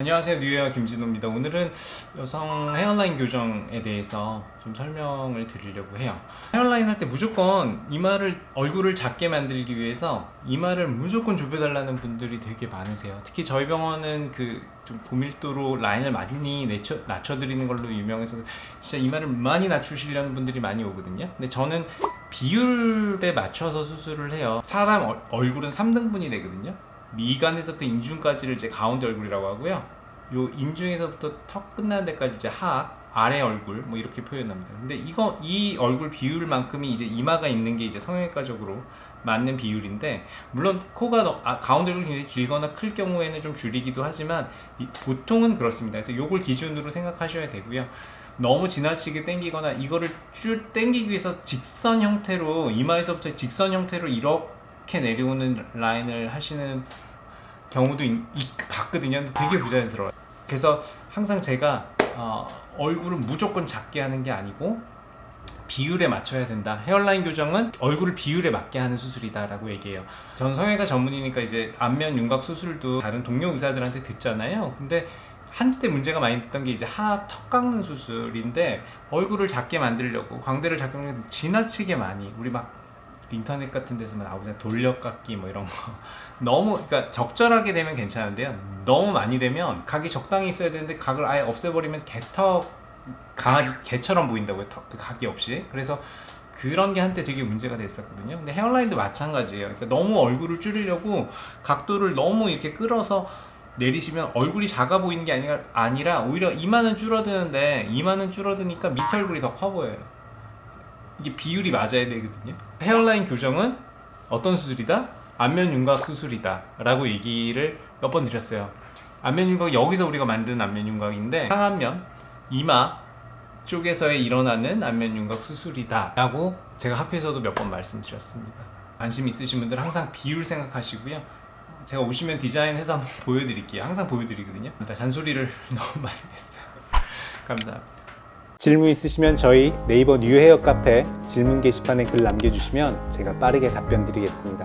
안녕하세요. 뉴헤어 김진호입니다. 오늘은 여성 헤어라인 교정에 대해서 좀 설명을 드리려고 해요. 헤어라인 할 때 무조건 이마를 얼굴을 작게 만들기 위해서 이마를 무조건 좁혀달라는 분들이 되게 많으세요. 특히 저희 병원은 그 좀 고밀도로 라인을 많이 낮춰, 낮춰드리는 걸로 유명해서 진짜 이마를 많이 낮추시려는 분들이 많이 오거든요. 근데 저는 비율에 맞춰서 수술을 해요. 사람 얼- 얼굴은 3등분이 되거든요 미간에서부터 인중까지를 이제 가운데 얼굴이라고 하고요. 요 인중에서부터 턱 끝나는 데까지 이제 하악, 아래 얼굴 뭐 이렇게 표현합니다. 근데 이거 이 얼굴 비율만큼이 이제 이마가 있는 게 이제 성형외과적으로 맞는 비율인데 물론 코가 너- 아, 가운데 얼굴이 굉장히 길거나 클 경우에는 좀 줄이기도 하지만 이- 보통은 그렇습니다. 그래서 요걸 기준으로 생각하셔야 되고요. 너무 지나치게 당기거나 이거를 쭉 당기기 위해서 직선 형태로 이마에서부터 직선 형태로 이렇게 내려오는 라인을 하시는 경우도 있, 있- 봤거든요. 근데 되게 부자연스러워요. 그래서 항상 제가 어, 얼굴을 무조건 작게 하는 게 아니고 비율에 맞춰야 된다. 헤어라인 교정은 얼굴을 비율에 맞게 하는 수술이다 라고 얘기해요. 전 성형외과 전문이니까 이제 안면 윤곽 수술도 다른 동료 의사들한테 듣잖아요. 근데 한때 문제가 많이 됐던 게 이제 하악 턱 깎는 수술인데 얼굴을 작게 만들려고 광대를 작게 만들려고 지나치게 많이 우리 막 인터넷 같은 데서 나오잖아요 돌려깎기 뭐 이런 거. 너무 그러니까 적절하게 되면 괜찮은데요. 너무 많이 되면 각이 적당히 있어야 되는데 각을 아예 없애버리면 개턱 강아지 개처럼 보인다고요. 턱, 그 각이 없이. 그래서 그런 게 한때 되게 문제가 됐었거든요. 근데 헤어라인도 마찬가지예요. 그러니까 너무 얼굴을 줄이려고 각도를 너무 이렇게 끌어서 내리시면 얼굴이 작아 보이는 게 아니라, 아니라 오히려 이마는 줄어드는데 이마는 줄어드니까 밑에 얼굴이 더 커 보여요 이게 비율이 맞아야 되거든요. 헤어라인 교정은 어떤 수술이다? 안면 윤곽 수술이다 라고 얘기를 몇 번 드렸어요. 안면 윤곽 여기서 우리가 만든 안면 윤곽인데 상안면 이마 쪽에서 일어나는 안면 윤곽 수술이다 라고 제가 학교에서도 몇 번 말씀드렸습니다. 관심 있으신 분들 항상 비율 생각하시고요. 제가 오시면 디자인해서 한번 보여드릴게요. 항상 보여드리거든요. 잔소리를 너무 많이 했어요. 감사합니다 질문 있으시면 저희 네이버 뉴헤어 카페 질문 게시판에 글 남겨주시면 제가 빠르게 답변 드리겠습니다.